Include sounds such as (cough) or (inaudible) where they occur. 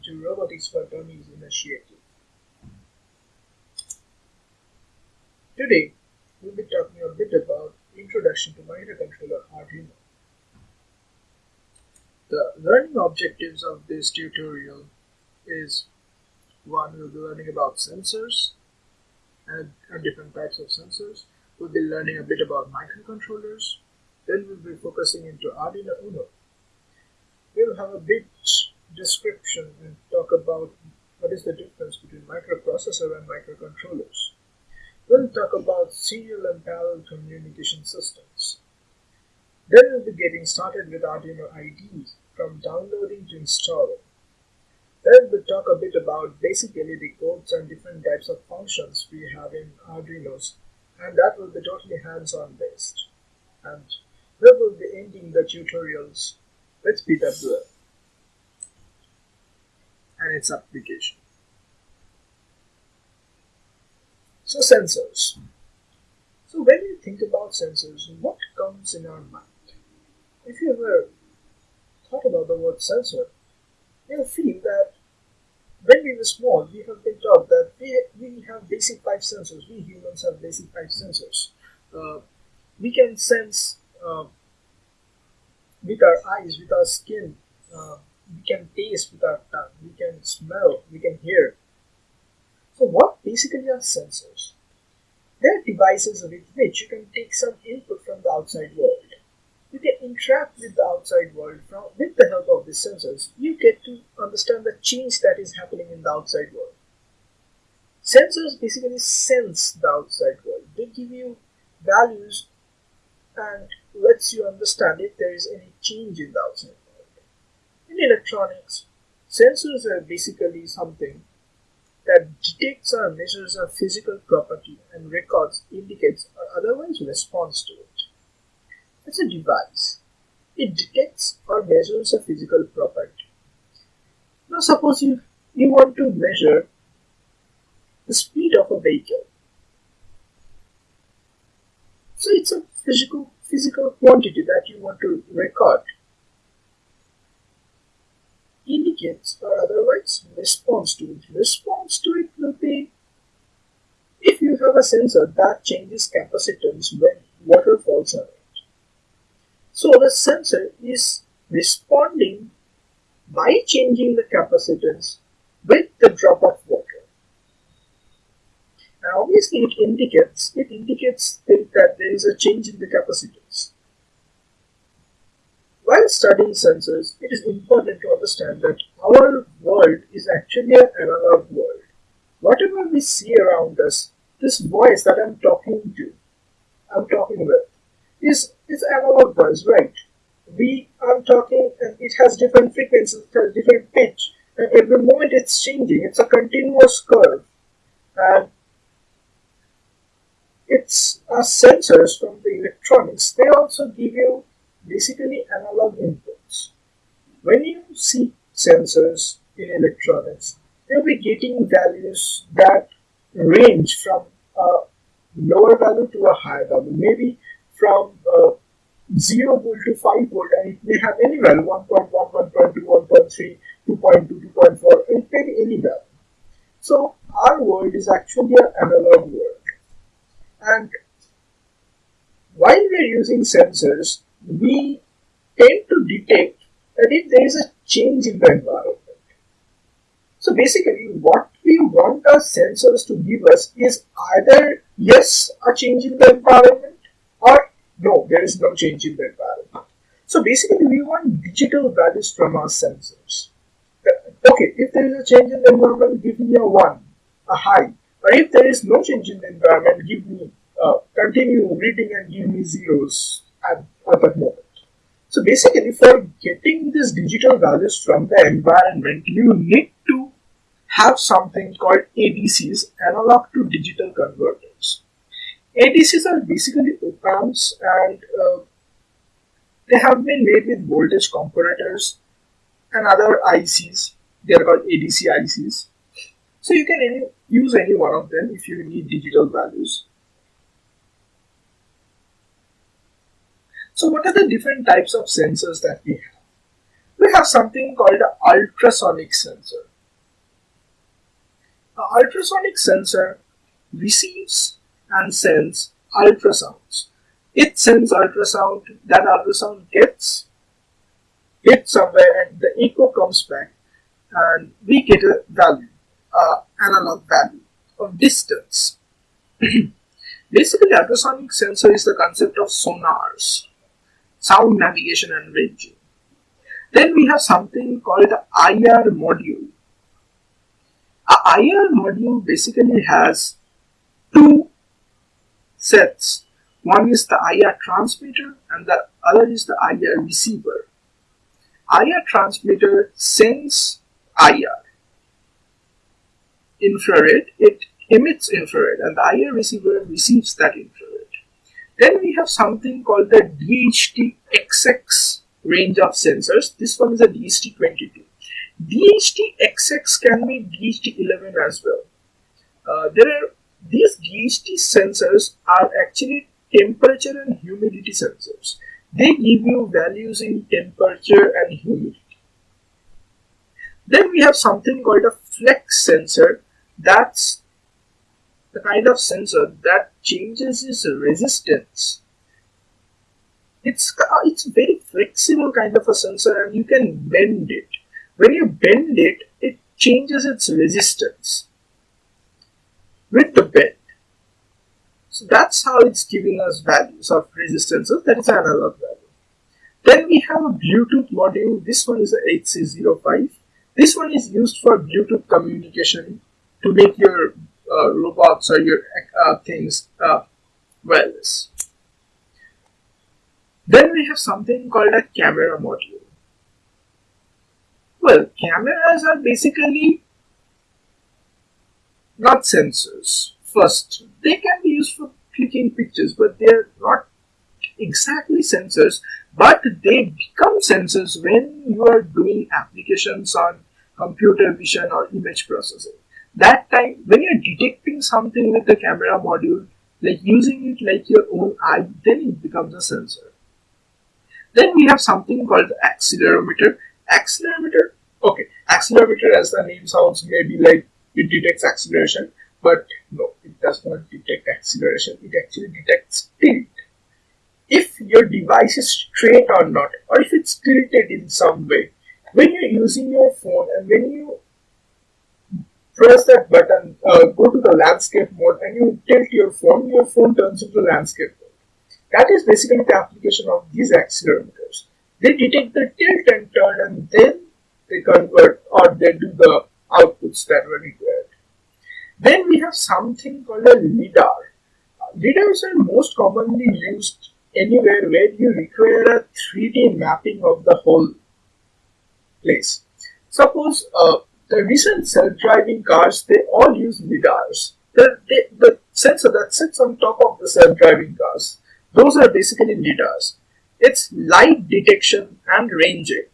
welcome to Robotics for Dummies initiative. Today, we'll be talking a bit about Introduction to Microcontroller Arduino. The learning objectives of this tutorial is one, we'll be learning about sensors and, and different types of sensors. We'll be learning a bit about microcontrollers. Then we'll be focusing into Arduino Uno. We'll have a bit description and talk about what is the difference between microprocessor and microcontrollers. We'll talk about serial and parallel communication systems. Then we'll be getting started with Arduino IDE from downloading to installing. Then we'll talk a bit about basically the codes and different types of functions we have in Arduinos and that will be totally hands-on based. And we will be ending the tutorials with PWM its application. So sensors. So when you think about sensors, what comes in our mind? If you ever thought about the word sensor, you'll feel that when we were small, we have been taught that we, we have basic five sensors. We humans have basic five sensors. Uh, we can sense uh, with our eyes, with our skin, uh, we can taste with our tongue, we can smell, we can hear. So, what basically are sensors? They are devices with which you can take some input from the outside world. You can interact with the outside world from, with the help of these sensors. You get to understand the change that is happening in the outside world. Sensors basically sense the outside world. They give you values and lets you understand if there is any change in the outside electronics, sensors are basically something that detects or measures a physical property and records, indicates, or otherwise responds to it. It's a device. It detects or measures a physical property. Now suppose you, you want to measure the speed of a vehicle. So it's a physical physical quantity that you want to record indicates or otherwise responds to it. Response to it will be if you have a sensor that changes capacitance when water falls on it. So the sensor is responding by changing the capacitance with the drop of water. And obviously it indicates it indicates that there is a change in the capacitance. While studying sensors, it is important to understand that our world is actually an analog world. Whatever we see around us, this voice that I'm talking to, I'm talking with, is, is analog voice, right? We are talking and it has different frequencies, it has different pitch, and every moment it's changing. It's a continuous curve. And it's uh, sensors from the electronics. They also give you basically analog inputs. When you see sensors in electronics, you'll be getting values that range from a lower value to a higher value, maybe from uh, 0 volt to 5 volt, and it may have any value 1.1, 1.2, 1.3, 2.2, 2.4, it may be any value. So, our world is actually an analog world. And while we're using sensors, we tend to detect that if there is a change in the environment. So basically, what we want our sensors to give us is either yes, a change in the environment, or no, there is no change in the environment. So basically, we want digital values from our sensors. Okay, if there is a change in the environment, give me a 1, a high. But if there is no change in the environment, give me, uh, continue reading and give me zeros at, at that moment. So basically, for getting these digital values from the environment, you need to have something called ADCs, analog to digital converters. ADCs are basically op amps and uh, they have been made with voltage comparators and other ICs. They are called ADC ICs. So you can any, use any one of them if you need digital values. So what are the different types of sensors that we have? We have something called an ultrasonic sensor. An ultrasonic sensor receives and sends ultrasounds. It sends ultrasound, that ultrasound gets hit somewhere and the echo comes back and we get a value, uh, analog value of distance. (clears throat) Basically, ultrasonic sensor is the concept of sonars, sound navigation and ranging. Then we have something called the IR module. A IR module basically has two sets. One is the IR transmitter and the other is the IR receiver. IR transmitter sends IR infrared, it emits infrared and the IR receiver receives that infrared. Then we have something called the DHT XX range of sensors. This one is a DHT22. DHT XX can be DHT11 as well. Uh, there are these DHT sensors are actually temperature and humidity sensors. They give you values in temperature and humidity. Then we have something called a flex sensor. That's the kind of sensor that changes its resistance. It's, uh, it's very flexible kind of a sensor and you can bend it. When you bend it, it changes its resistance with the bend. So that's how it's giving us values of resistances, that is analog value. Then we have a Bluetooth module, this one is a HC05. This one is used for Bluetooth communication to make your robots or your uh, things uh, wireless. Then we have something called a camera module. Well, cameras are basically not sensors. First, they can be used for clicking pictures, but they are not exactly sensors, but they become sensors when you are doing applications on computer vision or image processing. That time, when you're detecting something with the camera module, like using it like your own eye, then it becomes a sensor. Then we have something called the accelerometer. Accelerometer, okay, accelerometer as the name sounds maybe like it detects acceleration, but no, it does not detect acceleration. It actually detects tilt. If your device is straight or not, or if it's tilted in some way, when you're using your phone and when you press that button, uh, go to the landscape mode and you tilt your phone, your phone turns into landscape mode. That is basically the application of these accelerometers. They detect the tilt and turn and then they convert or they do the outputs that were required. Then we have something called a LIDAR. LIDARs are most commonly used anywhere where you require a 3D mapping of the whole place. Suppose uh, the recent self-driving cars, they all use LIDARs. The, the, the sensor that sits on top of the self-driving cars, those are basically LIDARs. It's light detection and ranging.